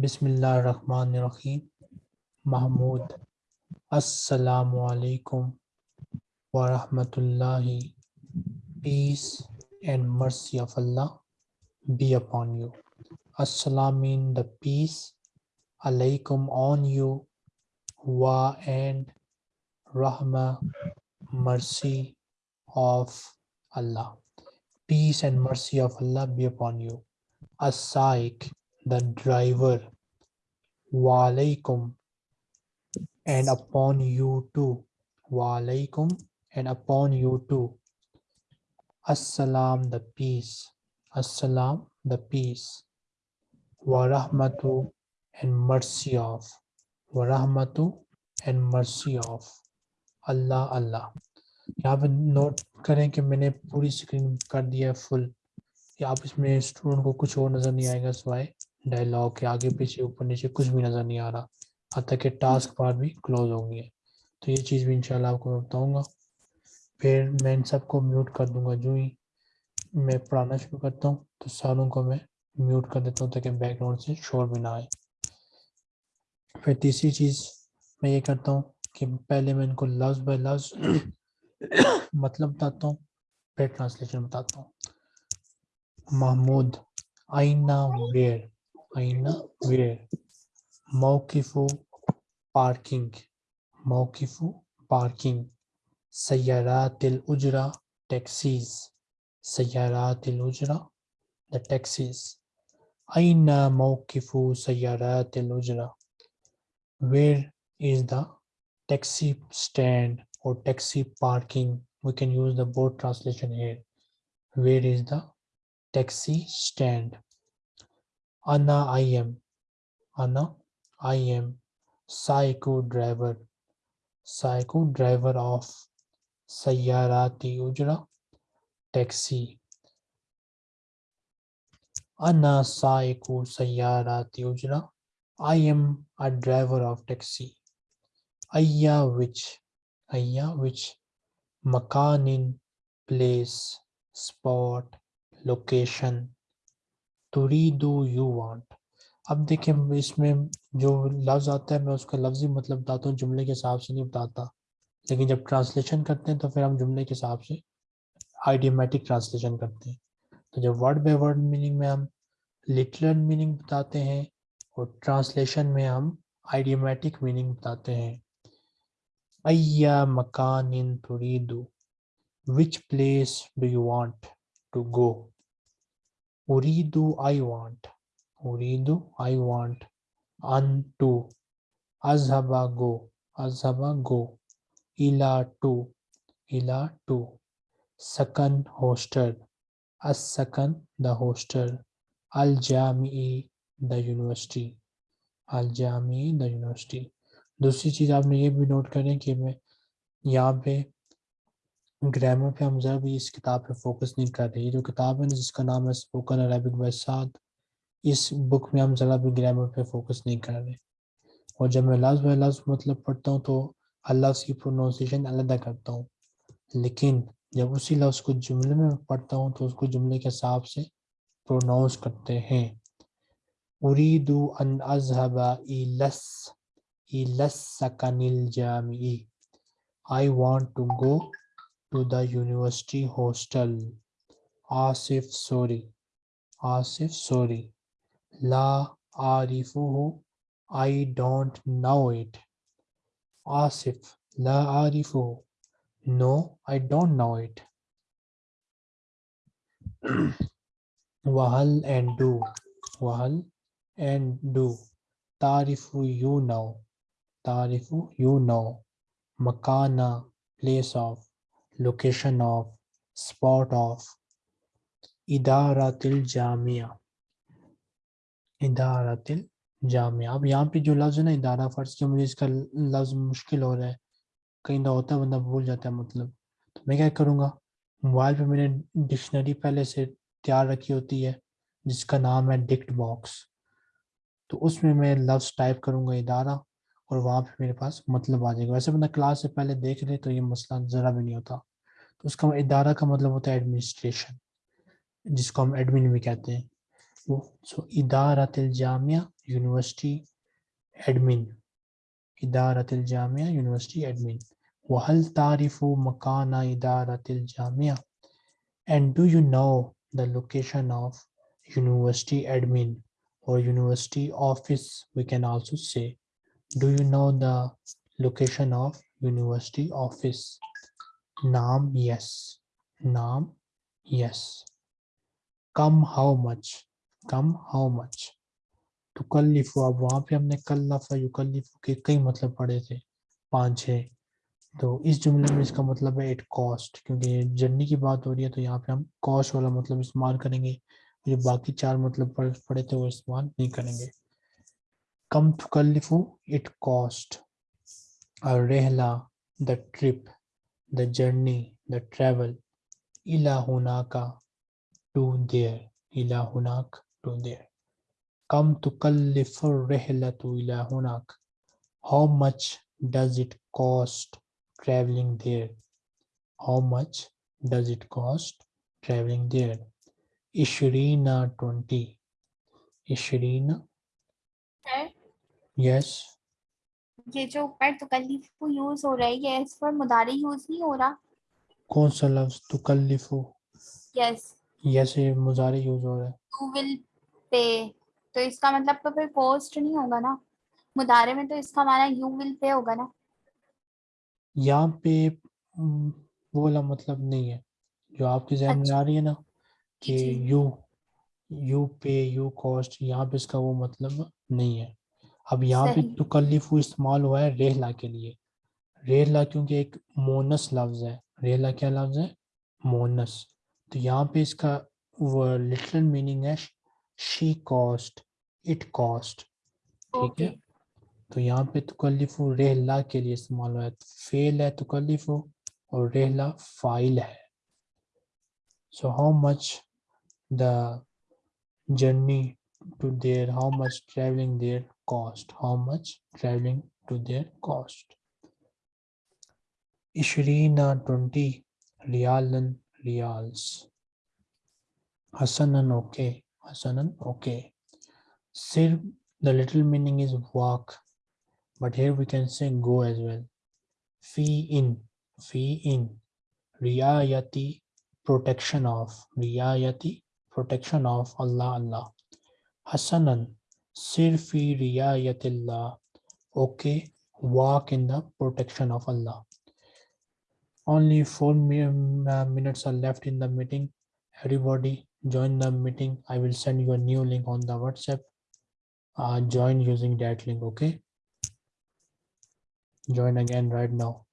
Bismillah Rahman Rahim Mahmoud. Assalamu alaikum wa rahmatullahi. Peace and mercy of Allah be upon you. Assalamin, the peace. Alaikum on you. Wa and rahma, mercy of Allah. Peace and mercy of Allah be upon you. As-Saiq, the driver wa alaikum and upon you too wa alaikum and upon you too. Assalam, the peace. Assalam, the peace. Wa rahmatu and mercy of. Wa rahmatu and mercy of. Allah, Allah. यहाँ पे note करें कि मैंने पूरी screen कर दिया है full या आप इसमें स्टूडेंट को कुछ और नज़र नहीं आएगा सिवाय डायलॉग के आगे, पीछे, ऊपर, नीचे कुछ भी नज़र नहीं आ रहा। तक के टास्क बार भी क्लोज हो गई है। तो ये चीज़ भी इंशाल्लाह आपको मैं बताऊँगा। फिर मैं इन सबको म्यूट कर दूँगा, जो ही मैं पढ़ाना शुरू करता हूँ तो सारों को मैं म्यूट कर देता हूँ, ताकि बैकग्राउंड से शोर भी ना आए। फिर तीसरी चीज़ मैं ये करता हूँ कि पहले मैं इनको लफ्ज बाय लफ्ज मतलब बताता हूँ, फिर ट्रांसलेशन बताता हूँ। महमूद आईना where aina where mawqifu parking mawqifu parking sayyaratil ujra taxis sayyaratil ujra the taxis aina mawqifu sayyaratil ujra where is the taxi stand or taxi parking we can use the board translation here where is the taxi stand Anna I am. Anna I am. Psycho driver. Psycho driver of Sayarati Ujra taxi. Anna Saiku Sayarati Ujra. I am a driver of taxi. Aya which Aya which Makanin place spot location तुरीदू you want. अब देखें इसमें जो लफ्ज़ आता है, मैं उसका लफ्ज़ी मतलब बताता हूँ, जुमले के हिसाब से नहीं बताता। लेकिन जब ट्रांसलेशन करते हैं तो फिर हम जुमले के हिसाब से आइडियोमेटिक ट्रांसलेशन करते हैं। तो जब वर्ड बाय वर्ड मीनिंग में हम लिटरल मीनिंग बताते हैं, और ट्रांसलेशन में हम आइडियोमेटिक मीनिंग बताते हैं। अय्या मकान इन तुरीदू which place do you want to go I want उरीदू I want अन टू अजहबा गो अजहबा गो इला टू इला टू सकन हॉस्टल असकन द हॉस्टल अल जामी द यूनिवर्सिटी अल जामी द यूनिवर्सिटी दूसरी चीज़ आपने ये भी नोट करें कि मैं यहाँ पे ग्रामर पे हम ज़रा भी इस किताब पे फोकस नहीं कर रहे। जो किताब है जिसका नाम है स्पोकन अरबिक बाय साद इस बुक में हम ज़रा भी ग्रामर पे फोकस नहीं कर रहे। और जब मैं लफ्ज़ बाय लफ्ज़ मतलब पढ़ता हूँ तो अल्लाह की प्रोनाउंसिएशन अलग करता हूँ। लेकिन जब उसी लफ्ज़ को जुमले में पढ़ता हूँ तो उसको जुमले के हिसाब से प्रोनाउंस करते हैं। उरीदु अन अजहबा इलस Jami. I want to go to the university hostel. Asif Sorry, Asif Sorry, La Arifuhu. I don't know it. Asif. La Arifuhu. No, I don't know it. Wahal and do. Wahal and do. Tarifu you know. Tarifu you know. Makana place of. Location of. Spot of. Idaratil jamia. Idaratil जामिया अब यहाँ पे जो लफ्ज़ है ना इदारा फ़र्ज़ जो मुझे इसका लफ्ज़ मुश्किल हो रहा है, कहीं ना होता है, बंदा भूल जाता है मतलब तो मैं क्या करूँगा मोबाइल पे मैंने डिक्शनरी पहले से तैयार रखी होती है, जिसका नाम है डिक्ट बॉक्स तो उसमें मैं लफ्ज़ टाइप करूँगा इदारा और वहाँ पे मेरे पास मतलब आ जाएगा वैसे बंदा क्लास से पहले देख ले तो ये मसला ज़रा भी नहीं होता तो उसका इदारा का मतलब होता है एडमिनिस्ट्रेशन जिसको हम एडमिन भी कहते हैं। वो सो इदारतिल जामिया यूनिवर्सिटी एडमिन इदारतिल जामिया यूनिवर्सिटी एडमिन वहल तारीफ़ मकाना इदारतिल Jamia. And do you know the location of university admin और university office we can also say do you know the location of university office Naam, yes. Naam, yes. Come, how much? Come, how much? तुकल्लिफु अब वहाँ पे हमने कल्लफा युकल्लिफु के कई मतलब पढ़े थे पाँच छह तो इस जुमले में इसका मतलब है इट कॉस्ट क्योंकि जर्नी की बात हो रही है तो यहाँ पे हम कॉस्ट वाला मतलब इस्तेमाल करेंगे जो बाकी चार मतलब पढ़े थे वो इस्तेमाल नहीं करेंगे कम तुकल्लिफु इट कॉस्ट रहला the trip the journey, the travel, ila hunaka, to there, ila hunak, to there. Come to kallifur rehlatu ila hunak. How much does it cost traveling there? How much does it cost traveling there? Ishrina 20. Ishrina? Yes. ये जो ऊपर तुकल्लिफु use हो रहा है ये इस पर मुदारी use नहीं हो रहा। कौन सा लफ्ज? तुकल्लिफु यस yes. ये मुजारे यूज़ हो रहा है। यू विल पे तो इसका मतलब तो फिर कॉस्ट नहीं होगा ना? मुदारे में तो इसका माना यू विल पे होगा ना? यहाँ पे हम्म, वो वाला मतलब नहीं है। जो आपके जहन में अच्छा। आ रही है ना कि you you pay you cost यहाँ पे इसका वो मतलब नहीं है। अब यहाँ पे। तुकल्लिफु इस्तेमाल हुआ है रेहला के लिए। रेहला क्योंकि एक मोनस लफ्ज है। रेहला क्या लफ्ज है? मोनस। तो यहाँ पे इसका वो लिटरल मीनिंग है शी कॉस्ट इट कॉस्ट ठीक है? तो यहाँ पे तुकल्लिफु रेहला के लिए इस्तेमाल हुआ है। फेल है तुकल्लिफु और रेहला फ़ाइल है। So how much the journey to there how much traveling there cost? How much traveling to there cost? Ishrina 20 rialan reals hasanan okay. Hasanan okay. Sir the little meaning is walk but here we can say go as well. Fee in fee in. Riayati protection of riayati protection of Allah Allah. Hasanan sir fi okay walk in the protection of Allah. Only four uh, minutes are left in the meeting. Everybody join the meeting. I will send you a new link on the whatsapp. Uh, join using that link okay? Join again right now